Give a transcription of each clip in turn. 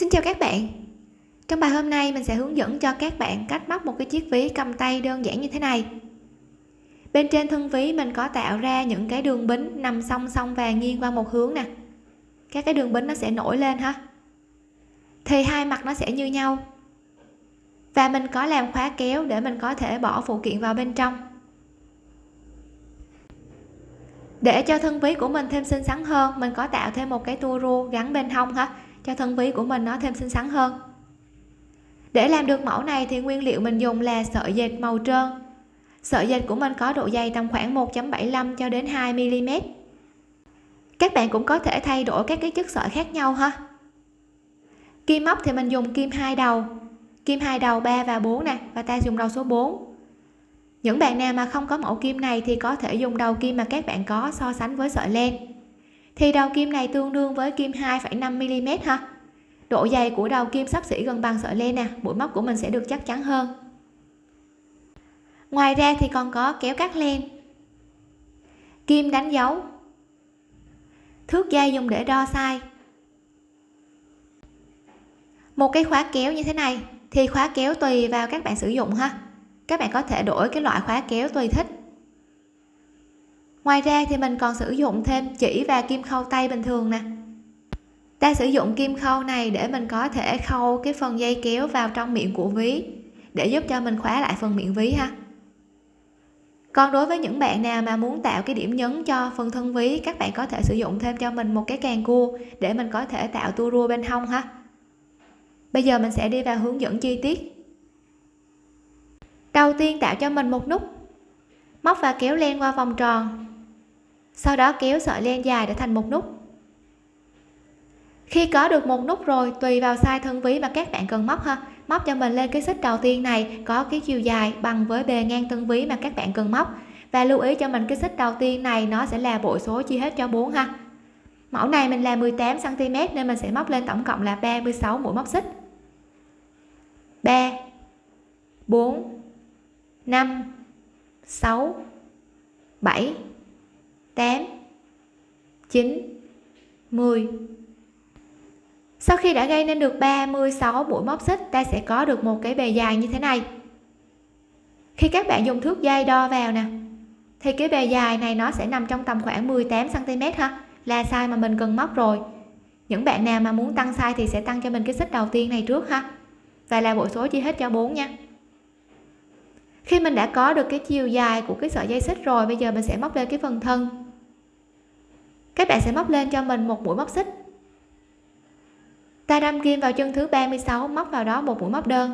Xin chào các bạn. Trong bài hôm nay, mình sẽ hướng dẫn cho các bạn cách móc một cái chiếc ví cầm tay đơn giản như thế này. Bên trên thân ví, mình có tạo ra những cái đường bính nằm song song và nghiêng qua một hướng nè. Các cái đường bính nó sẽ nổi lên ha. Thì hai mặt nó sẽ như nhau. Và mình có làm khóa kéo để mình có thể bỏ phụ kiện vào bên trong. Để cho thân ví của mình thêm xinh xắn hơn, mình có tạo thêm một cái tua rua gắn bên hông ha cho thân ví của mình nó thêm xinh xắn hơn. Để làm được mẫu này thì nguyên liệu mình dùng là sợi dệt màu trơn. Sợi dệt của mình có độ dày tầm khoảng 1.75 cho đến 2 mm các bạn cũng có thể thay đổi các cái chất sợi khác nhau ha. Kim móc thì mình dùng kim hai đầu. Kim hai đầu 3 và 4 nè, và ta dùng đầu số 4 những bạn nào mà không có mẫu kim này thì có thể dùng đầu kim mà các bạn có so sánh với sợi len thì đầu kim này tương đương với kim 2,5 mm ha. Độ dày của đầu kim sắp xỉ gần bằng sợi len nè mũi móc của mình sẽ được chắc chắn hơn. Ngoài ra thì còn có kéo cắt len. Kim đánh dấu. Thước dây dùng để đo size. Một cái khóa kéo như thế này thì khóa kéo tùy vào các bạn sử dụng ha. Các bạn có thể đổi cái loại khóa kéo tùy thích ngoài ra thì mình còn sử dụng thêm chỉ và kim khâu tay bình thường nè. Ta sử dụng kim khâu này để mình có thể khâu cái phần dây kéo vào trong miệng của ví, để giúp cho mình khóa lại phần miệng ví ha. Còn đối với những bạn nào mà muốn tạo cái điểm nhấn cho phần thân ví, các bạn có thể sử dụng thêm cho mình một cái càng cua để mình có thể tạo tua rua bên hông ha. Bây giờ mình sẽ đi vào hướng dẫn chi tiết. Đầu tiên tạo cho mình một nút. Móc và kéo len qua vòng tròn sau đó kéo sợi len dài để thành một nút. Khi có được một nút rồi, tùy vào size thân ví mà các bạn cần móc ha. Móc cho mình lên cái xích đầu tiên này, có cái chiều dài bằng với bề ngang thân ví mà các bạn cần móc. Và lưu ý cho mình cái xích đầu tiên này, nó sẽ là bội số chia hết cho 4 ha. Mẫu này mình là 18 cm nên mình sẽ móc lên tổng cộng là 36 mũi móc xích. 3 4 5 6 7 8 9 10 sau khi đã gây nên được 36 mũi móc xích, ta sẽ có được một cái bề dài như thế này. Khi các bạn dùng thước dây đo vào nè, thì cái bề dài này nó sẽ nằm trong tầm khoảng 18 cm ha, là size mà mình cần móc rồi. Những bạn nào mà muốn tăng size thì sẽ tăng cho mình cái xích đầu tiên này trước ha, và là bộ số chia hết cho 4 nha. Khi mình đã có được cái chiều dài của cái sợi dây xích rồi, bây giờ mình sẽ móc lên cái phần thân các bạn sẽ móc lên cho mình một mũi móc xích. Ta đâm kim vào chân thứ 36 móc vào đó một mũi móc đơn.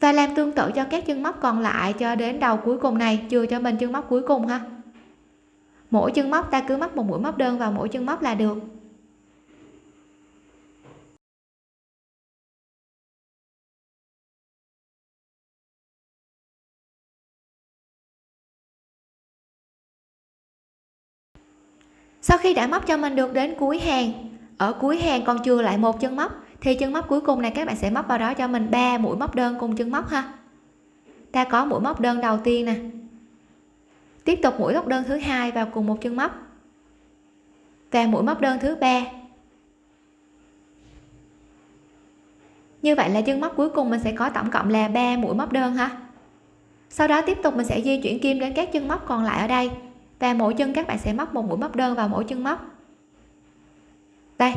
Và làm tương tự cho các chân móc còn lại cho đến đầu cuối cùng này, chừa cho mình chân móc cuối cùng ha. Mỗi chân móc ta cứ móc một mũi móc đơn vào mỗi chân móc là được. Sau khi đã móc cho mình được đến cuối hàng, ở cuối hàng còn chưa lại một chân móc, thì chân móc cuối cùng này các bạn sẽ móc vào đó cho mình 3 mũi móc đơn cùng chân móc ha. Ta có mũi móc đơn đầu tiên nè. Tiếp tục mũi móc đơn thứ hai vào cùng một chân móc. Và mũi móc đơn thứ ba. Như vậy là chân móc cuối cùng mình sẽ có tổng cộng là 3 mũi móc đơn ha. Sau đó tiếp tục mình sẽ di chuyển kim đến các chân móc còn lại ở đây và mỗi chân các bạn sẽ móc một mũi móc đơn vào mỗi chân móc. Đây,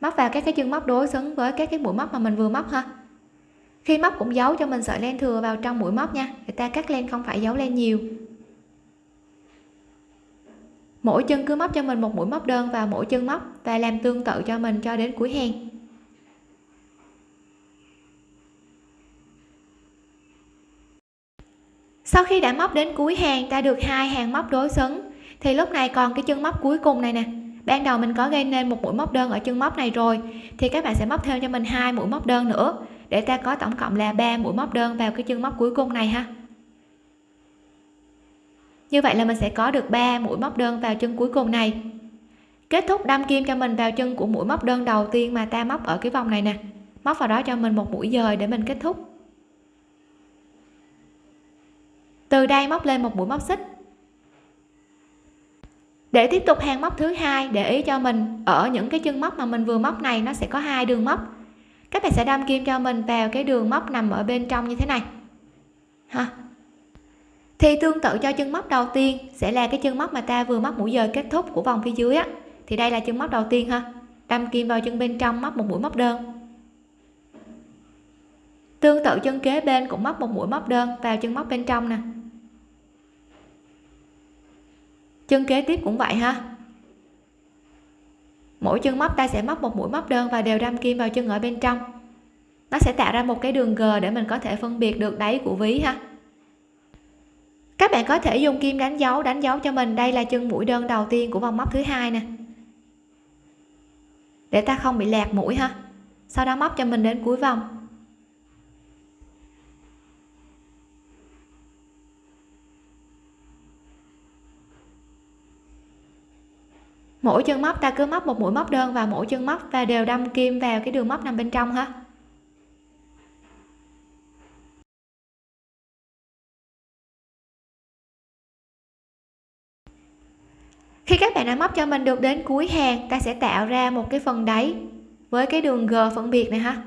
móc vào các cái chân móc đối xứng với các cái mũi móc mà mình vừa móc ha. Khi móc cũng giấu cho mình sợi len thừa vào trong mũi móc nha. Người ta cắt len không phải giấu len nhiều. Mỗi chân cứ móc cho mình một mũi móc đơn vào mỗi chân móc và làm tương tự cho mình cho đến cuối hàng. Sau khi đã móc đến cuối hàng, ta được hai hàng móc đối xứng. Thì lúc này còn cái chân móc cuối cùng này nè. Ban đầu mình có gây nên một mũi móc đơn ở chân móc này rồi, thì các bạn sẽ móc thêm cho mình hai mũi móc đơn nữa, để ta có tổng cộng là 3 mũi móc đơn vào cái chân móc cuối cùng này ha. Như vậy là mình sẽ có được 3 mũi móc đơn vào chân cuối cùng này. Kết thúc đâm kim cho mình vào chân của mũi móc đơn đầu tiên mà ta móc ở cái vòng này nè. Móc vào đó cho mình một mũi dời để mình kết thúc. Từ đây móc lên một mũi móc xích. Để tiếp tục hàng móc thứ hai, để ý cho mình ở những cái chân móc mà mình vừa móc này, nó sẽ có hai đường móc. Các bạn sẽ đâm kim cho mình vào cái đường móc nằm ở bên trong như thế này. Ha. Thì tương tự cho chân móc đầu tiên, sẽ là cái chân móc mà ta vừa móc mũi dời kết thúc của vòng phía dưới á. Thì đây là chân móc đầu tiên ha. Đâm kim vào chân bên trong, móc một mũi móc đơn. Tương tự chân kế bên cũng móc một mũi móc đơn vào chân móc bên trong nè. Chân kế tiếp cũng vậy ha. Mỗi chân móc, ta sẽ móc một mũi móc đơn và đều đâm kim vào chân ở bên trong. Nó sẽ tạo ra một cái đường g để mình có thể phân biệt được đáy của ví ha. Các bạn có thể dùng kim đánh dấu đánh dấu cho mình. Đây là chân mũi đơn đầu tiên của vòng móc thứ hai nè. Để ta không bị lạc mũi ha. Sau đó móc cho mình đến cuối vòng. Mỗi chân móc ta cứ móc một mũi móc đơn vào mỗi chân móc và đều đâm kim vào cái đường móc nằm bên trong ha. Khi các bạn đã móc cho mình được đến cuối hàng, ta sẽ tạo ra một cái phần đáy với cái đường g phân biệt này ha.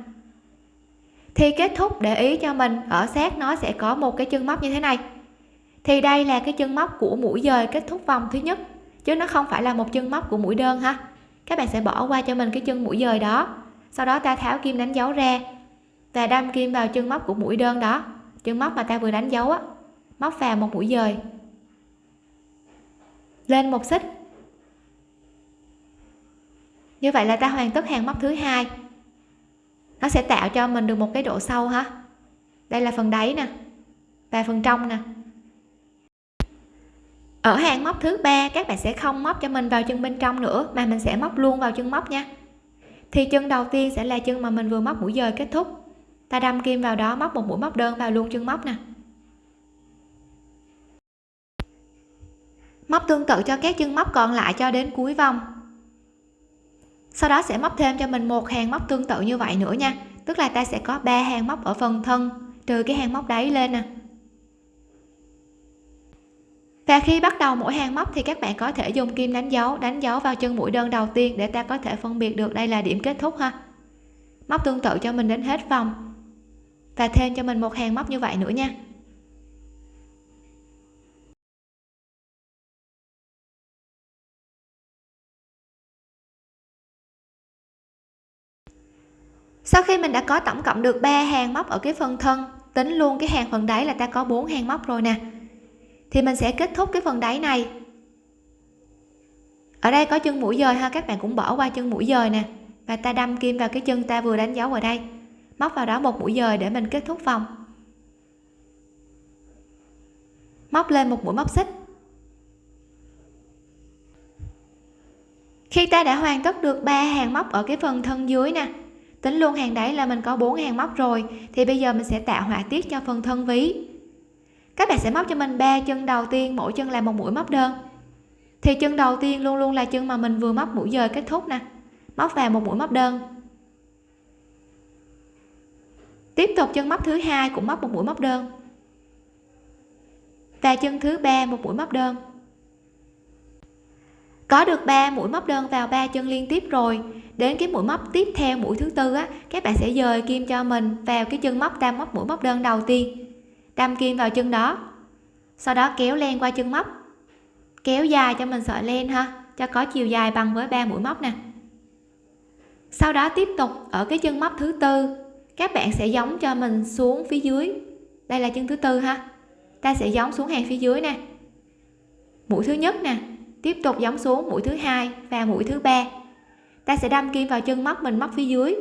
Thì kết thúc để ý cho mình, ở sát nó sẽ có một cái chân móc như thế này. Thì đây là cái chân móc của mũi dời kết thúc vòng thứ nhất chứ nó không phải là một chân móc của mũi đơn ha. Các bạn sẽ bỏ qua cho mình cái chân mũi dời đó. Sau đó ta tháo kim đánh dấu ra. Và đâm kim vào chân móc của mũi đơn đó. Chân móc mà ta vừa đánh dấu á, móc vào một mũi dời. Lên một xích. Như vậy là ta hoàn tất hàng móc thứ hai. Nó sẽ tạo cho mình được một cái độ sâu ha. Đây là phần đáy nè. Và phần trong nè ở hàng móc thứ ba, các bạn sẽ không móc cho mình vào chân bên trong nữa, mà mình sẽ móc luôn vào chân móc nha. Thì chân đầu tiên sẽ là chân mà mình vừa móc mũi dời kết thúc. Ta đâm kim vào đó, móc một mũi móc đơn vào luôn chân móc nè. Móc tương tự cho các chân móc còn lại cho đến cuối vòng. Sau đó sẽ móc thêm cho mình một hàng móc tương tự như vậy nữa nha. Tức là ta sẽ có ba hàng móc ở phần thân, trừ cái hàng móc đáy lên nè và khi bắt đầu mỗi hàng móc thì các bạn có thể dùng kim đánh dấu đánh dấu vào chân mũi đơn đầu tiên để ta có thể phân biệt được đây là điểm kết thúc ha. Móc tương tự cho mình đến hết vòng. Và thêm cho mình một hàng móc như vậy nữa nha. Sau khi mình đã có tổng cộng được 3 hàng móc ở cái phần thân, tính luôn cái hàng phần đáy là ta có 4 hàng móc rồi nè thì mình sẽ kết thúc cái phần đáy này. Ở đây có chân mũi dời ha, các bạn cũng bỏ qua chân mũi dời nè. Và ta đâm kim vào cái chân ta vừa đánh dấu ở đây. Móc vào đó một mũi dời để mình kết thúc vòng. Móc lên một mũi móc xích. Khi ta đã hoàn tất được ba hàng móc ở cái phần thân dưới nè, tính luôn hàng đáy là mình có bốn hàng móc rồi, thì bây giờ mình sẽ tạo họa tiết cho phần thân ví các bạn sẽ móc cho mình ba chân đầu tiên, mỗi chân là một mũi móc đơn. Thì chân đầu tiên luôn luôn là chân mà mình vừa móc mũi dời kết thúc nè. Móc vào một mũi móc đơn. Tiếp tục chân móc thứ hai cũng móc một mũi móc đơn. Và chân thứ ba một mũi móc đơn. Có được 3 mũi móc đơn vào ba chân liên tiếp rồi, đến cái mũi móc tiếp theo, mũi thứ tư á, các bạn sẽ dời kim cho mình vào cái chân móc tam móc mũi móc đơn đầu tiên đâm kim vào chân đó. Sau đó kéo len qua chân móc. Kéo dài cho mình sợi len ha, cho có chiều dài bằng với ba mũi móc nè. Sau đó tiếp tục ở cái chân móc thứ tư. Các bạn sẽ giống cho mình xuống phía dưới. Đây là chân thứ tư ha. Ta sẽ giống xuống hàng phía dưới nè. Mũi thứ nhất nè, tiếp tục giống xuống mũi thứ hai và mũi thứ ba. Ta sẽ đâm kim vào chân móc mình móc phía dưới.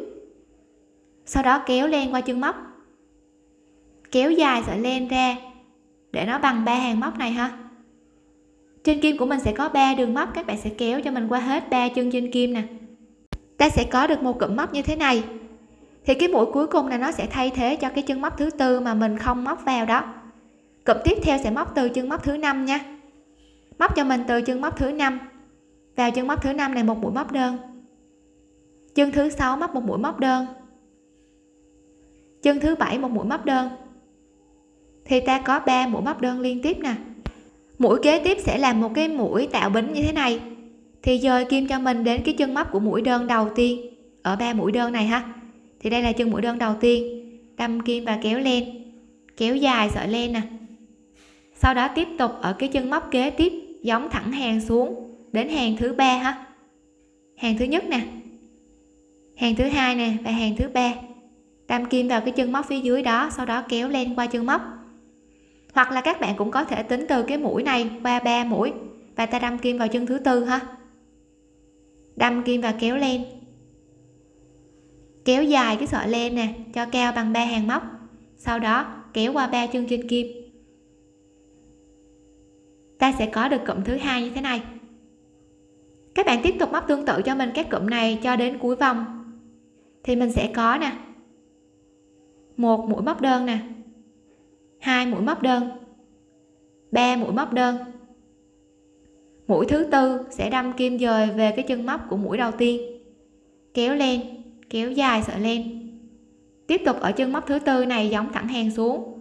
Sau đó kéo len qua chân móc kéo dài sợi len ra. Để nó bằng ba hàng móc này ha trên kim của mình sẽ có ba đường móc, các bạn sẽ kéo cho mình qua hết ba chân trên kim nè. Ta sẽ có được một cụm móc như thế này. Thì cái mũi cuối cùng là nó sẽ thay thế cho cái chân móc thứ tư mà mình không móc vào đó. Cụm tiếp theo sẽ móc từ chân móc thứ năm nha. Móc cho mình từ chân móc thứ năm. Vào chân móc thứ năm này một mũi móc đơn. Chân thứ sáu móc một mũi móc đơn. Chân thứ bảy một mũi móc đơn thì ta có 3 mũi móc đơn liên tiếp nè. Mũi kế tiếp sẽ là một cái mũi tạo bính như thế này. Thì dời kim cho mình đến cái chân móc của mũi đơn đầu tiên. Ở ba mũi đơn này ha. Thì đây là chân mũi đơn đầu tiên. Đâm kim và kéo lên. Kéo dài sợi len nè. Sau đó tiếp tục ở cái chân móc kế tiếp, giống thẳng hàng xuống, đến hàng thứ ba ha. Hàng thứ nhất nè. Hàng thứ hai nè và hàng thứ ba. Đâm kim vào cái chân móc phía dưới đó, sau đó kéo lên qua chân móc hoặc là các bạn cũng có thể tính từ cái mũi này qua ba mũi. Và ta đâm kim vào chân thứ tư ha. Đâm kim và kéo lên. Kéo dài cái sợi len nè, cho cao bằng ba hàng móc. Sau đó, kéo qua ba chân trên kim. Ta sẽ có được cụm thứ hai như thế này. Các bạn tiếp tục móc tương tự cho mình các cụm này cho đến cuối vòng. Thì mình sẽ có nè. Một mũi móc đơn nè hai mũi móc đơn. Ba mũi móc đơn. Mũi thứ tư sẽ đâm kim dời về cái chân móc của mũi đầu tiên. Kéo lên, kéo dài sợi len tiếp tục ở chân móc thứ tư này giống thẳng hàng xuống.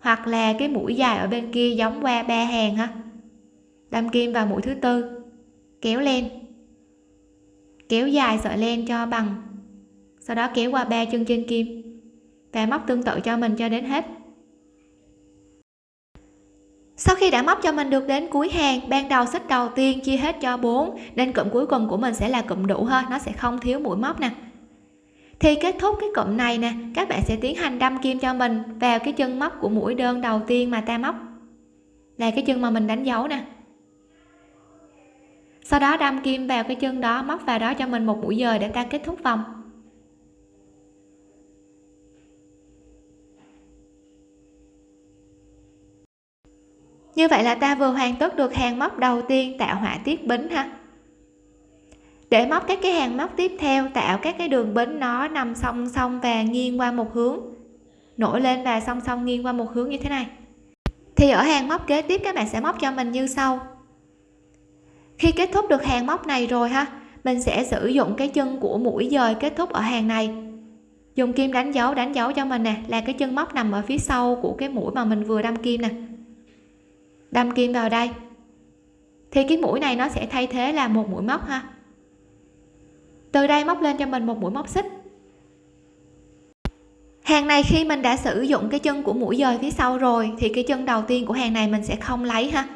Hoặc là cái mũi dài ở bên kia giống qua ba hàng ha đâm kim vào mũi thứ tư. Kéo lên. Kéo dài sợi len cho bằng. Sau đó kéo qua ba chân trên kim. Và móc tương tự cho mình cho đến hết sau khi đã móc cho mình được đến cuối hàng, ban đầu xích đầu tiên chia hết cho 4 nên cụm cuối cùng của mình sẽ là cụm đủ ha nó sẽ không thiếu mũi móc nè. Thì kết thúc cái cụm này nè, các bạn sẽ tiến hành đâm kim cho mình vào cái chân móc của mũi đơn đầu tiên mà ta móc. Là cái chân mà mình đánh dấu nè. Sau đó đâm kim vào cái chân đó, móc vào đó cho mình một mũi dời để ta kết thúc vòng. Như vậy là ta vừa hoàn tất được hàng móc đầu tiên tạo họa tiết bính ha. Để móc các cái hàng móc tiếp theo, tạo các cái đường bính nó nằm song song và nghiêng qua một hướng. Nổi lên và song song nghiêng qua một hướng như thế này. Thì ở hàng móc kế tiếp các bạn sẽ móc cho mình như sau. Khi kết thúc được hàng móc này rồi ha, mình sẽ sử dụng cái chân của mũi dời kết thúc ở hàng này. Dùng kim đánh dấu đánh dấu cho mình nè, là cái chân móc nằm ở phía sau của cái mũi mà mình vừa đâm kim nè đâm kim vào đây. Thì cái mũi này nó sẽ thay thế là một mũi móc ha. Từ đây móc lên cho mình một mũi móc xích. Hàng này khi mình đã sử dụng cái chân của mũi dời phía sau rồi, thì cái chân đầu tiên của hàng này mình sẽ không lấy ha.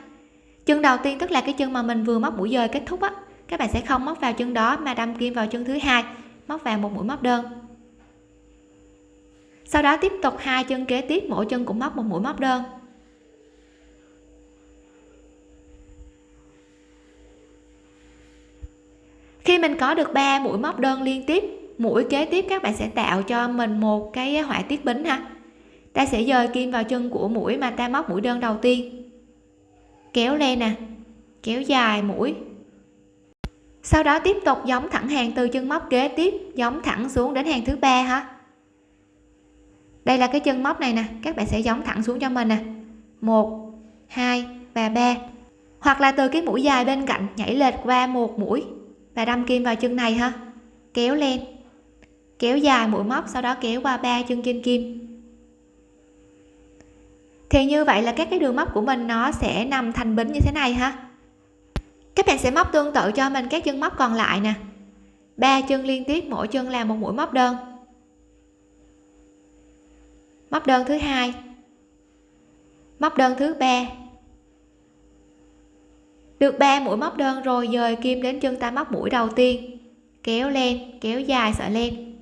Chân đầu tiên tức là cái chân mà mình vừa móc mũi dời kết thúc á, các bạn sẽ không móc vào chân đó mà đâm kim vào chân thứ hai, móc vào một mũi móc đơn. Sau đó tiếp tục hai chân kế tiếp, mỗi chân cũng móc một mũi móc đơn. Khi mình có được 3 mũi móc đơn liên tiếp, mũi kế tiếp các bạn sẽ tạo cho mình một cái họa tiết bính ha. Ta sẽ dời kim vào chân của mũi mà ta móc mũi đơn đầu tiên. Kéo lên nè, kéo dài mũi. Sau đó tiếp tục giống thẳng hàng từ chân móc kế tiếp, giống thẳng xuống đến hàng thứ ba ha. Đây là cái chân móc này nè, các bạn sẽ giống thẳng xuống cho mình nè. Một, hai và ba. Hoặc là từ cái mũi dài bên cạnh nhảy lệch qua một mũi và đâm kim vào chân này ha kéo lên. Kéo dài mũi móc, sau đó kéo qua ba chân trên kim. Thì như vậy là các cái đường móc của mình nó sẽ nằm thành bính như thế này ha. Các bạn sẽ móc tương tự cho mình các chân móc còn lại nè. Ba chân liên tiếp, mỗi chân là một mũi móc đơn. Móc đơn thứ hai. Móc đơn thứ ba được 3 mũi móc đơn rồi dời kim đến chân ta móc mũi đầu tiên. Kéo lên, kéo dài, sợi len.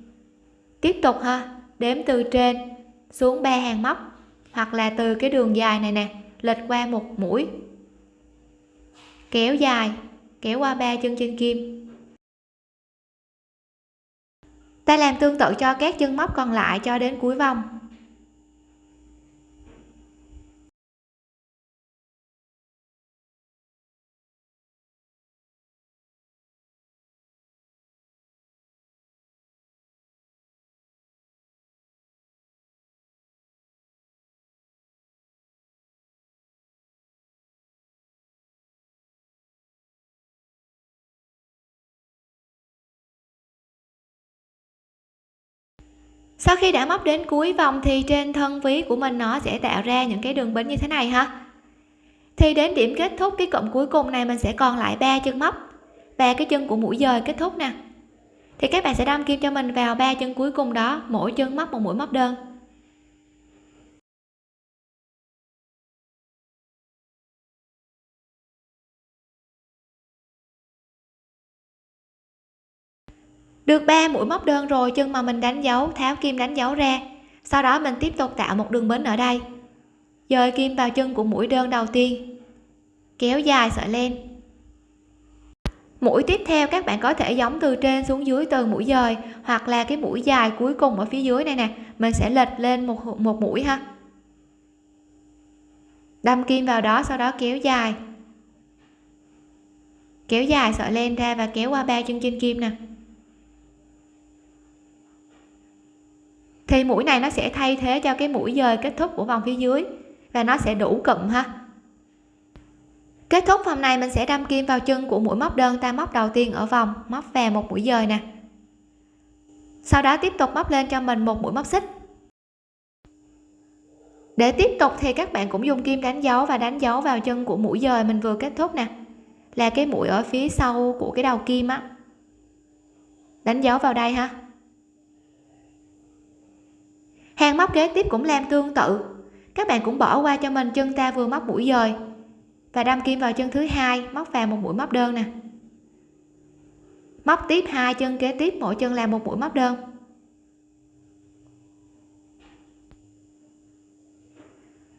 Tiếp tục ha, đếm từ trên xuống ba hàng móc, hoặc là từ cái đường dài này nè, lệch qua một mũi. Kéo dài, kéo qua ba chân trên kim. Ta làm tương tự cho các chân móc còn lại cho đến cuối vòng. Sau khi đã móc đến cuối vòng thì trên thân ví của mình nó sẽ tạo ra những cái đường bính như thế này ha. Thì đến điểm kết thúc cái cụm cuối cùng này mình sẽ còn lại ba chân móc và cái chân của mũi dời kết thúc nè. Thì các bạn sẽ đâm kim cho mình vào ba chân cuối cùng đó, mỗi chân móc một mũi móc đơn. Được 3 mũi móc đơn rồi chân mà mình đánh dấu, tháo kim đánh dấu ra. Sau đó mình tiếp tục tạo một đường bến ở đây. Dời kim vào chân của mũi đơn đầu tiên. Kéo dài sợi len. Mũi tiếp theo các bạn có thể giống từ trên xuống dưới từ mũi dời, hoặc là cái mũi dài cuối cùng ở phía dưới này nè, mình sẽ lệch lên một một mũi ha. Đâm kim vào đó, sau đó kéo dài. Kéo dài sợi len ra và kéo qua ba chân trên kim nè. Thì mũi này nó sẽ thay thế cho cái mũi dời kết thúc của vòng phía dưới. Và nó sẽ đủ cụm ha. Kết thúc vòng này mình sẽ đâm kim vào chân của mũi móc đơn, ta móc đầu tiên ở vòng, móc về một mũi dời nè. Sau đó tiếp tục móc lên cho mình một mũi móc xích. Để tiếp tục thì các bạn cũng dùng kim đánh dấu và đánh dấu vào chân của mũi dời mình vừa kết thúc nè. Là cái mũi ở phía sau của cái đầu kim á. Đánh dấu vào đây ha hàng móc kế tiếp cũng làm tương tự. Các bạn cũng bỏ qua cho mình chân ta vừa móc mũi dời. Và đâm kim vào chân thứ hai, móc vào một mũi móc đơn nè. Móc tiếp hai chân kế tiếp, mỗi chân làm một mũi móc đơn.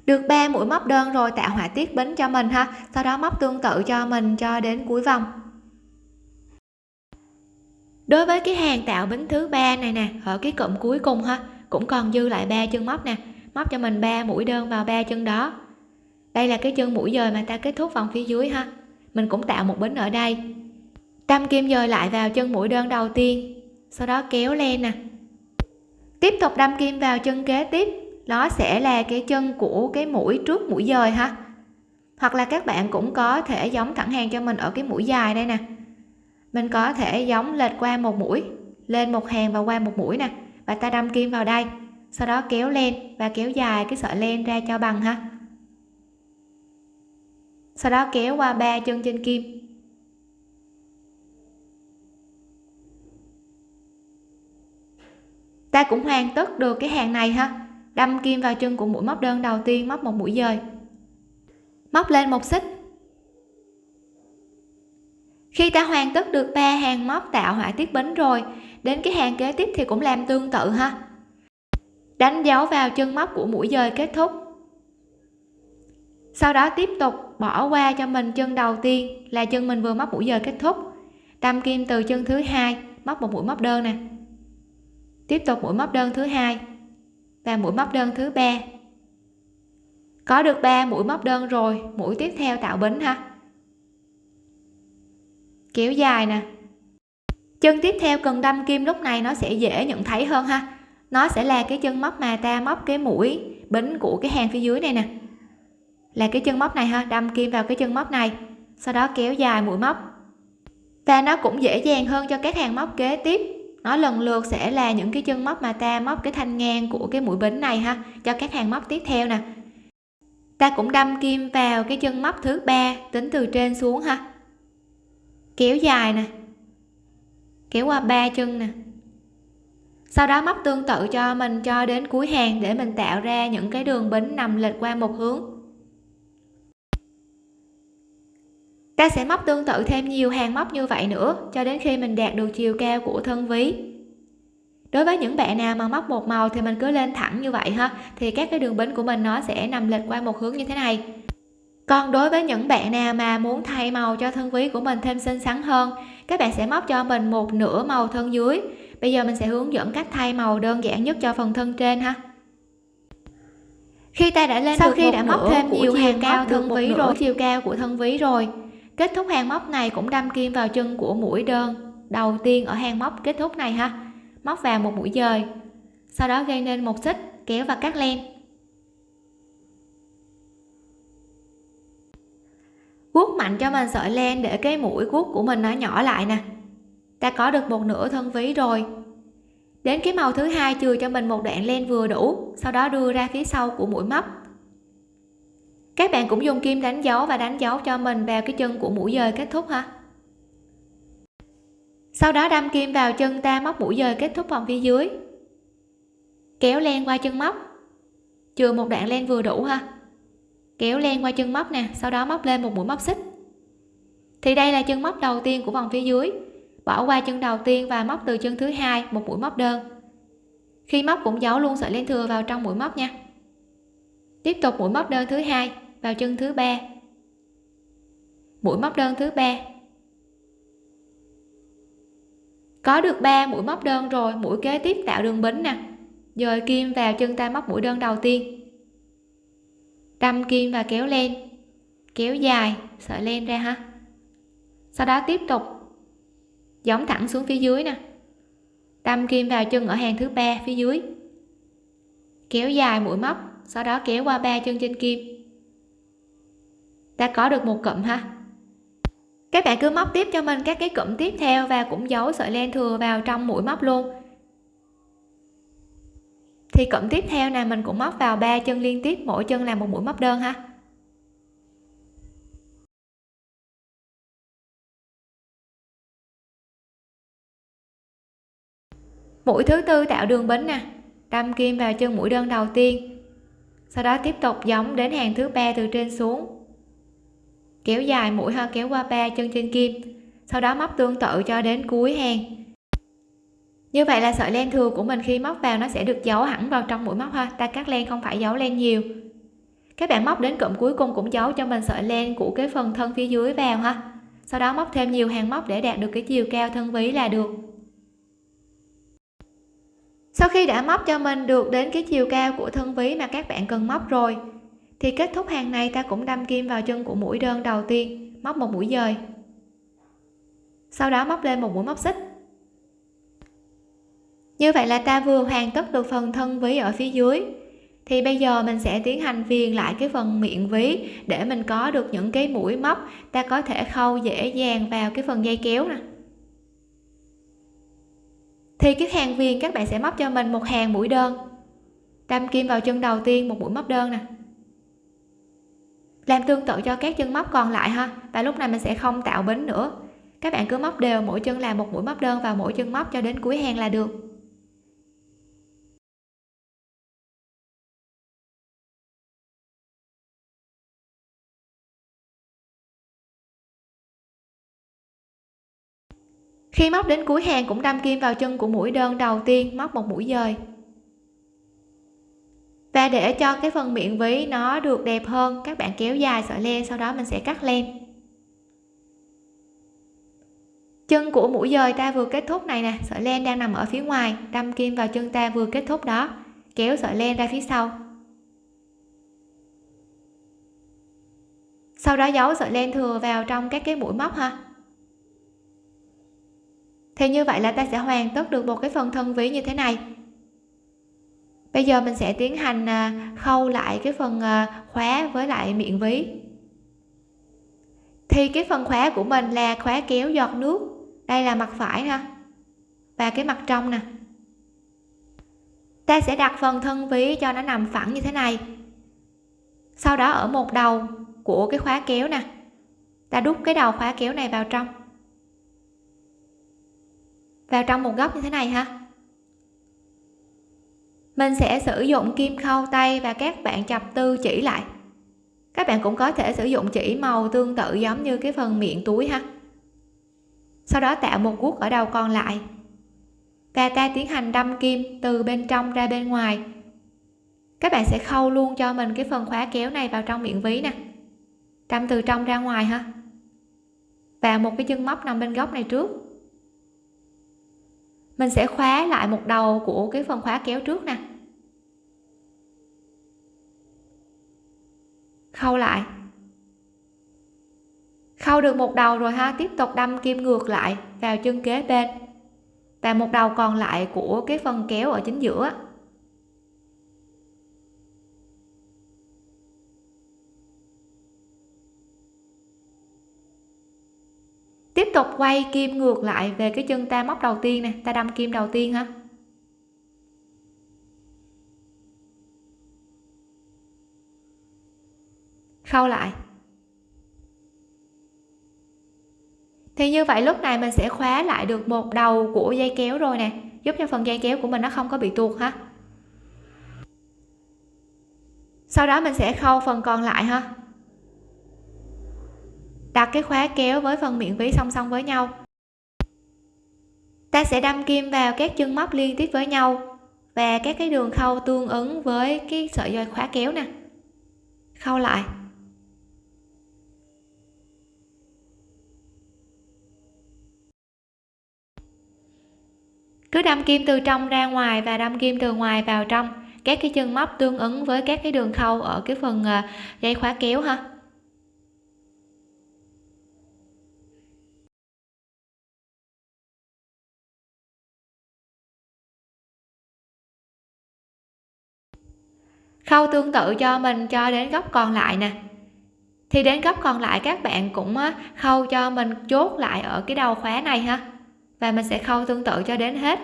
Được 3 mũi móc đơn rồi, tạo họa tiết bính cho mình ha. Sau đó móc tương tự cho mình cho đến cuối vòng. Đối với cái hàng tạo bính thứ ba này nè, ở cái cụm cuối cùng ha cũng còn dư lại ba chân móc nè. Móc cho mình ba mũi đơn vào ba chân đó. Đây là cái chân mũi dời mà ta kết thúc vòng phía dưới ha. Mình cũng tạo một bính ở đây. Đâm kim dời lại vào chân mũi đơn đầu tiên, sau đó kéo lên nè. Tiếp tục đâm kim vào chân kế tiếp. Nó sẽ là cái chân của cái mũi trước mũi dời ha. Hoặc là các bạn cũng có thể giống thẳng hàng cho mình ở cái mũi dài đây nè. Mình có thể giống lệch qua một mũi, lên một hàng và qua một mũi nè và ta đâm kim vào đây. Sau đó kéo lên và kéo dài cái sợi len ra cho bằng ha. Sau đó kéo qua ba chân trên kim. Ta cũng hoàn tất được cái hàng này ha. Đâm kim vào chân của mũi móc đơn đầu tiên, móc một mũi dời. Móc lên một xích. Khi ta hoàn tất được ba hàng móc tạo họa tiết bính rồi đến cái hàng kế tiếp thì cũng làm tương tự ha. Đánh dấu vào chân móc của mũi dời kết thúc. Sau đó tiếp tục bỏ qua cho mình chân đầu tiên là chân mình vừa móc mũi dời kết thúc. Đâm kim từ chân thứ hai, móc một mũi móc đơn nè. Tiếp tục mũi móc đơn thứ hai và mũi móc đơn thứ ba. Có được 3 mũi móc đơn rồi, mũi tiếp theo tạo bính ha. Kéo dài nè chân tiếp theo cần đâm kim lúc này nó sẽ dễ nhận thấy hơn ha. Nó sẽ là cái chân móc mà ta móc cái mũi bính của cái hàng phía dưới này nè. Là cái chân móc này ha, đâm kim vào cái chân móc này, sau đó kéo dài mũi móc. Và nó cũng dễ dàng hơn cho các hàng móc kế tiếp. Nó lần lượt sẽ là những cái chân móc mà ta móc cái thanh ngang của cái mũi bính này ha, cho các hàng móc tiếp theo nè. Ta cũng đâm kim vào cái chân móc thứ ba, tính từ trên xuống ha. Kéo dài nè kéo qua ba chân nè. Sau đó móc tương tự cho mình cho đến cuối hàng để mình tạo ra những cái đường bính nằm lệch qua một hướng. Ta sẽ móc tương tự thêm nhiều hàng móc như vậy nữa cho đến khi mình đạt được chiều cao của thân ví. Đối với những bạn nào mà móc một màu thì mình cứ lên thẳng như vậy ha, thì các cái đường bính của mình nó sẽ nằm lệch qua một hướng như thế này. Còn đối với những bạn nào mà muốn thay màu cho thân ví của mình thêm xinh xắn hơn các bạn sẽ móc cho mình một nửa màu thân dưới. Bây giờ mình sẽ hướng dẫn cách thay màu đơn giản nhất cho phần thân trên ha. Khi ta đã lên Sau được khi đã móc thêm nhiều hàng cao thân ví rồi. chiều cao của thân ví rồi kết thúc hàng móc này cũng đâm kim vào chân của mũi đơn. Đầu tiên ở hàng móc kết thúc này ha. Móc vào một mũi dời sau đó gây nên một xích kéo và cắt len guốc mạnh cho mình sợi len để cái mũi guốc của mình nó nhỏ lại nè. Ta có được một nửa thân ví rồi. Đến cái màu thứ hai chừa cho mình một đoạn len vừa đủ, sau đó đưa ra phía sau của mũi móc. Các bạn cũng dùng kim đánh dấu và đánh dấu cho mình vào cái chân của mũi dời kết thúc ha. Sau đó đâm kim vào chân ta móc mũi dời kết thúc vòng phía dưới. Kéo len qua chân móc. Chừa một đoạn len vừa đủ ha kéo len qua chân móc nè, sau đó móc lên một mũi móc xích. Thì đây là chân móc đầu tiên của vòng phía dưới. Bỏ qua chân đầu tiên và móc từ chân thứ hai, một mũi móc đơn. Khi móc cũng giấu luôn sợi len thừa vào trong mũi móc nha. Tiếp tục mũi móc đơn thứ hai vào chân thứ ba. Mũi móc đơn thứ ba. Có được 3 mũi móc đơn rồi, mũi kế tiếp tạo đường bính nè. Dời kim vào chân ta móc mũi đơn đầu tiên đâm kim và kéo len kéo dài, sợi len ra ha. Sau đó tiếp tục giống thẳng xuống phía dưới nè. Đâm kim vào chân ở hàng thứ ba phía dưới. Kéo dài mũi móc, sau đó kéo qua ba chân trên kim. Ta có được một cụm ha. Các bạn cứ móc tiếp cho mình các cái cụm tiếp theo và cũng giấu sợi len thừa vào trong mũi móc luôn thì cụm tiếp theo này mình cũng móc vào ba chân liên tiếp, mỗi chân là một mũi móc đơn ha. Mũi thứ tư tạo đường bính nè, đâm kim vào chân mũi đơn đầu tiên, sau đó tiếp tục giống đến hàng thứ ba từ trên xuống. Kéo dài mũi ha, kéo qua ba chân trên kim, sau đó móc tương tự cho đến cuối hàng như vậy là sợi len thừa của mình khi móc vào nó sẽ được giấu hẳn vào trong mũi móc ha. Ta cắt len không phải giấu len nhiều. Các bạn móc đến cụm cuối cùng cũng giấu cho mình sợi len của cái phần thân phía dưới vào ha. Sau đó móc thêm nhiều hàng móc để đạt được cái chiều cao thân ví là được. Sau khi đã móc cho mình được đến cái chiều cao của thân ví mà các bạn cần móc rồi, thì kết thúc hàng này ta cũng đâm kim vào chân của mũi đơn đầu tiên, móc một mũi dời. Sau đó móc lên một mũi móc xích như vậy là ta vừa hoàn tất được phần thân ví ở phía dưới. Thì bây giờ mình sẽ tiến hành viền lại cái phần miệng ví để mình có được những cái mũi móc. Ta có thể khâu dễ dàng vào cái phần dây kéo nè. Thì cái hàng viền các bạn sẽ móc cho mình một hàng mũi đơn. Đâm kim vào chân đầu tiên một mũi móc đơn nè. Làm tương tự cho các chân móc còn lại ha. Và lúc này mình sẽ không tạo bính nữa. Các bạn cứ móc đều mỗi chân là một mũi móc đơn vào mỗi chân móc cho đến cuối hàng là được. Khi móc đến cuối hàng cũng đâm kim vào chân của mũi đơn đầu tiên, móc một mũi dời. Và để cho cái phần miệng ví nó được đẹp hơn, các bạn kéo dài sợi len, sau đó mình sẽ cắt len. Chân của mũi dời ta vừa kết thúc này nè, sợi len đang nằm ở phía ngoài, đâm kim vào chân ta vừa kết thúc đó, kéo sợi len ra phía sau. Sau đó giấu sợi len thừa vào trong các cái mũi móc ha thì như vậy là ta sẽ hoàn tất được một cái phần thân ví như thế này. Bây giờ mình sẽ tiến hành à, khâu lại cái phần à, khóa với lại miệng ví. Thì cái phần khóa của mình là khóa kéo giọt nước. Đây là mặt phải ha và cái mặt trong nè. Ta sẽ đặt phần thân ví cho nó nằm phẳng như thế này. Sau đó ở một đầu của cái khóa kéo nè. Ta đút cái đầu khóa kéo này vào trong vào trong một góc như thế này ha. Mình sẽ sử dụng kim khâu tay và các bạn chập tư chỉ lại. Các bạn cũng có thể sử dụng chỉ màu tương tự giống như cái phần miệng túi ha. Sau đó tạo một guốc ở đầu còn lại. Và ta tiến hành đâm kim từ bên trong ra bên ngoài. Các bạn sẽ khâu luôn cho mình cái phần khóa kéo này vào trong miệng ví nè. Đâm từ trong ra ngoài ha. Và một cái chân móc nằm bên góc này trước mình sẽ khóa lại một đầu của cái phần khóa kéo trước nè. Khâu lại. Khâu được một đầu rồi ha, tiếp tục đâm kim ngược lại vào chân kế bên. Và một đầu còn lại của cái phần kéo ở chính giữa. Tiếp tục quay kim ngược lại về cái chân ta móc đầu tiên nè. Ta đâm kim đầu tiên ha khâu lại. Thì như vậy lúc này mình sẽ khóa lại được một đầu của dây kéo rồi nè. Giúp cho phần dây kéo của mình nó không có bị tuột ha sau đó mình sẽ khâu phần còn lại ha đặt cái khóa kéo với phần miệng ví song song với nhau. Ta sẽ đâm kim vào các chân móc liên tiếp với nhau và các cái đường khâu tương ứng với cái sợi dây khóa kéo nè. Khâu lại. Cứ đâm kim từ trong ra ngoài và đâm kim từ ngoài vào trong các cái chân móc tương ứng với các cái đường khâu ở cái phần à, dây khóa kéo ha. Khâu tương tự cho mình cho đến góc còn lại nè. Thì đến góc còn lại các bạn cũng khâu cho mình chốt lại ở cái đầu khóa này ha. Và mình sẽ khâu tương tự cho đến hết.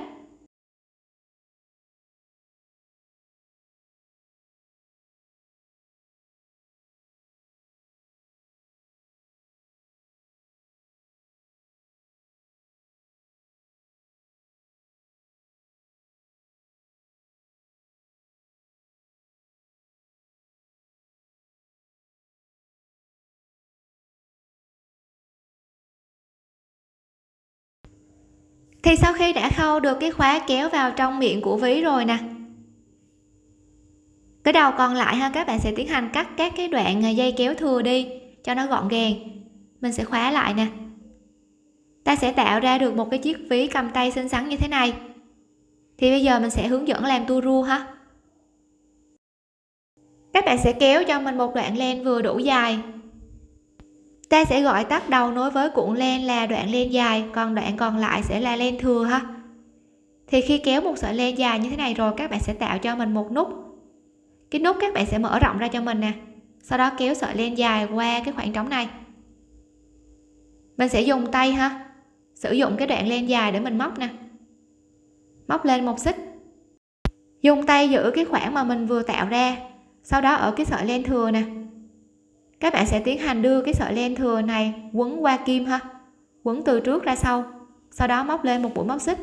Thì sau khi đã khâu được cái khóa kéo vào trong miệng của ví rồi nè. Cái đầu còn lại ha, các bạn sẽ tiến hành cắt các cái đoạn à, dây kéo thừa đi, cho nó gọn gàng. Mình sẽ khóa lại nè. Ta sẽ tạo ra được một cái chiếc ví cầm tay xinh xắn như thế này. Thì bây giờ mình sẽ hướng dẫn làm tua rua ha. Các bạn sẽ kéo cho mình một đoạn len vừa đủ dài ta sẽ gọi tắt đầu nối với cuộn len là đoạn len dài, còn đoạn còn lại sẽ là len thừa ha. Thì khi kéo một sợi len dài như thế này rồi, các bạn sẽ tạo cho mình một nút. Cái nút các bạn sẽ mở rộng ra cho mình nè. Sau đó kéo sợi len dài qua cái khoảng trống này. Mình sẽ dùng tay ha. Sử dụng cái đoạn len dài để mình móc nè. Móc lên một xích. Dùng tay giữ cái khoảng mà mình vừa tạo ra. Sau đó ở cái sợi len thừa nè các bạn sẽ tiến hành đưa cái sợi len thừa này quấn qua kim ha. Quấn từ trước ra sau sau đó móc lên một mũi móc xích.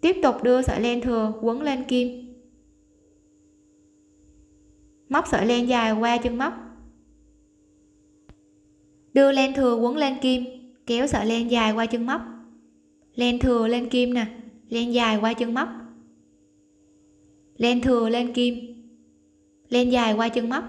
Tiếp tục đưa sợi len thừa quấn lên kim. Móc sợi len dài qua chân móc. Đưa len thừa quấn lên kim, kéo sợi len dài qua chân móc. Len thừa lên kim nè, len dài qua chân móc. Len thừa lên kim, len dài qua chân móc.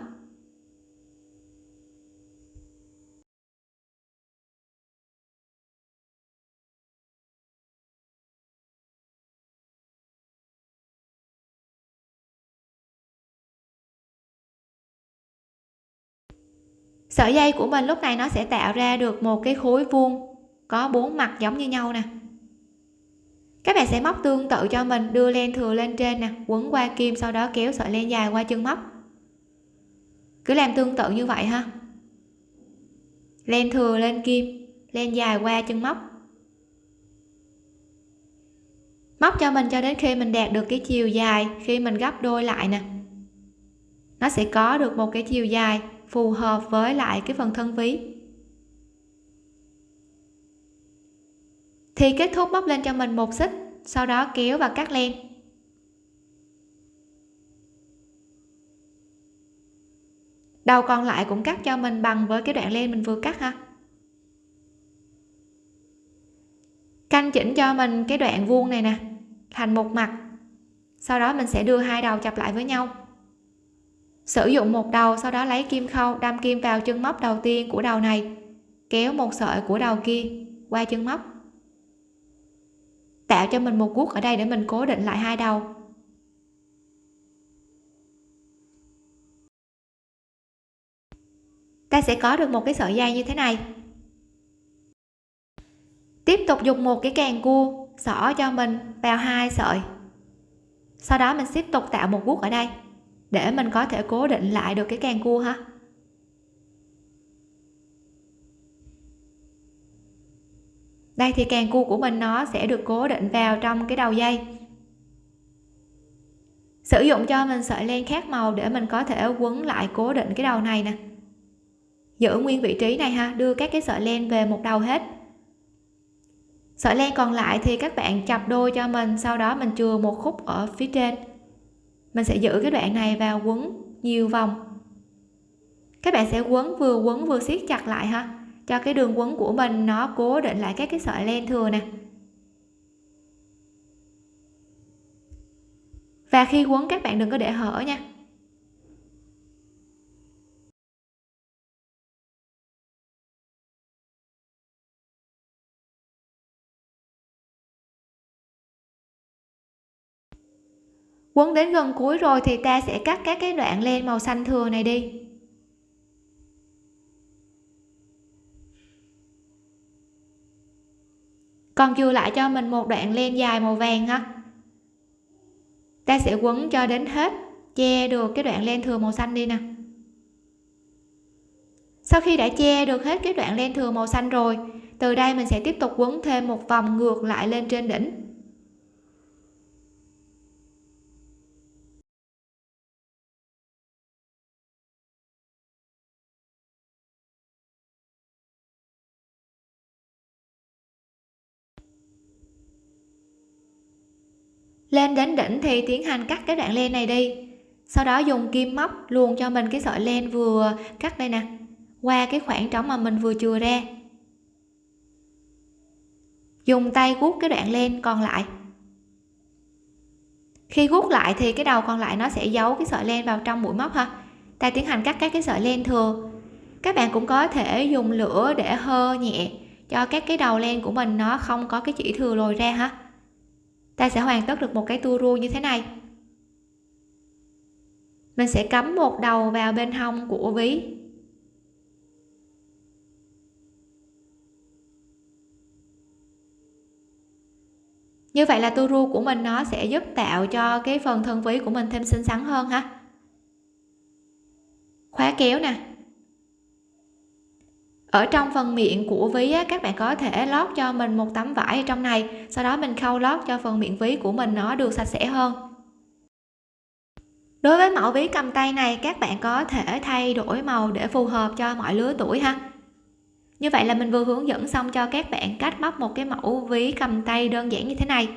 Sợi dây của mình lúc này nó sẽ tạo ra được một cái khối vuông có bốn mặt giống như nhau nè. Các bạn sẽ móc tương tự cho mình, đưa len thừa lên trên nè, quấn qua kim, sau đó kéo sợi len dài qua chân móc. Cứ làm tương tự như vậy ha. Len thừa lên kim, len dài qua chân móc. Móc cho mình cho đến khi mình đạt được cái chiều dài, khi mình gấp đôi lại nè. Nó sẽ có được một cái chiều dài phù hợp với lại cái phần thân ví. Thì kết thúc bóc lên cho mình một xích, sau đó kéo và cắt len. Đầu còn lại cũng cắt cho mình bằng với cái đoạn len mình vừa cắt ha. Canh chỉnh cho mình cái đoạn vuông này nè, thành một mặt. Sau đó mình sẽ đưa hai đầu chập lại với nhau sử dụng một đầu, sau đó lấy kim khâu, đâm kim vào chân móc đầu tiên của đầu này, kéo một sợi của đầu kia qua chân móc. Tạo cho mình một guốc ở đây để mình cố định lại hai đầu. Ta sẽ có được một cái sợi dây như thế này. Tiếp tục dùng một cái càng cua xỏ cho mình vào hai sợi. Sau đó mình tiếp tục tạo một guốc ở đây để mình có thể cố định lại được cái càng cua ha đây thì càng cua của mình nó sẽ được cố định vào trong cái đầu dây. Sử dụng cho mình sợi len khác màu để mình có thể quấn lại cố định cái đầu này nè. Giữ nguyên vị trí này ha, đưa các cái sợi len về một đầu hết. Sợi len còn lại thì các bạn chập đôi cho mình, sau đó mình chừa một khúc ở phía trên mình sẽ giữ cái đoạn này vào quấn nhiều vòng. Các bạn sẽ quấn vừa quấn vừa siết chặt lại ha. Cho cái đường quấn của mình nó cố định lại các cái sợi len thừa nè. Và khi quấn, các bạn đừng có để hở nha. Quấn đến gần cuối rồi thì ta sẽ cắt các cái đoạn len màu xanh thừa này đi. Còn dư lại cho mình một đoạn len dài màu vàng ha ta sẽ quấn cho đến hết, che được cái đoạn len thừa màu xanh đi nè. Sau khi đã che được hết cái đoạn len thừa màu xanh rồi, từ đây mình sẽ tiếp tục quấn thêm một vòng ngược lại lên trên đỉnh. Lên đến đỉnh thì tiến hành cắt cái đoạn len này đi. Sau đó dùng kim móc luồn cho mình cái sợi len vừa cắt đây nè. Qua cái khoảng trống mà mình vừa chừa ra. Dùng tay guốc cái đoạn len còn lại. Khi guốc lại thì cái đầu còn lại nó sẽ giấu cái sợi len vào trong mũi móc ha. Ta tiến hành cắt các cái sợi len thừa. Các bạn cũng có thể dùng lửa để hơ nhẹ cho các cái đầu len của mình nó không có cái chỉ thừa lồi ra ha ta sẽ hoàn tất được một cái tua rua như thế này. Mình sẽ cắm một đầu vào bên hông của ví. Như vậy là tua rua của mình nó sẽ giúp tạo cho cái phần thân ví của mình thêm xinh xắn hơn ha. Khóa kéo nè ở trong phần miệng của ví á, các bạn có thể lót cho mình một tấm vải ở trong này. Sau đó mình khâu lót cho phần miệng ví của mình nó được sạch sẽ hơn. Đối với mẫu ví cầm tay này các bạn có thể thay đổi màu để phù hợp cho mọi lứa tuổi ha. Như vậy là mình vừa hướng dẫn xong cho các bạn cách móc một cái mẫu ví cầm tay đơn giản như thế này.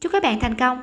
Chúc các bạn thành công!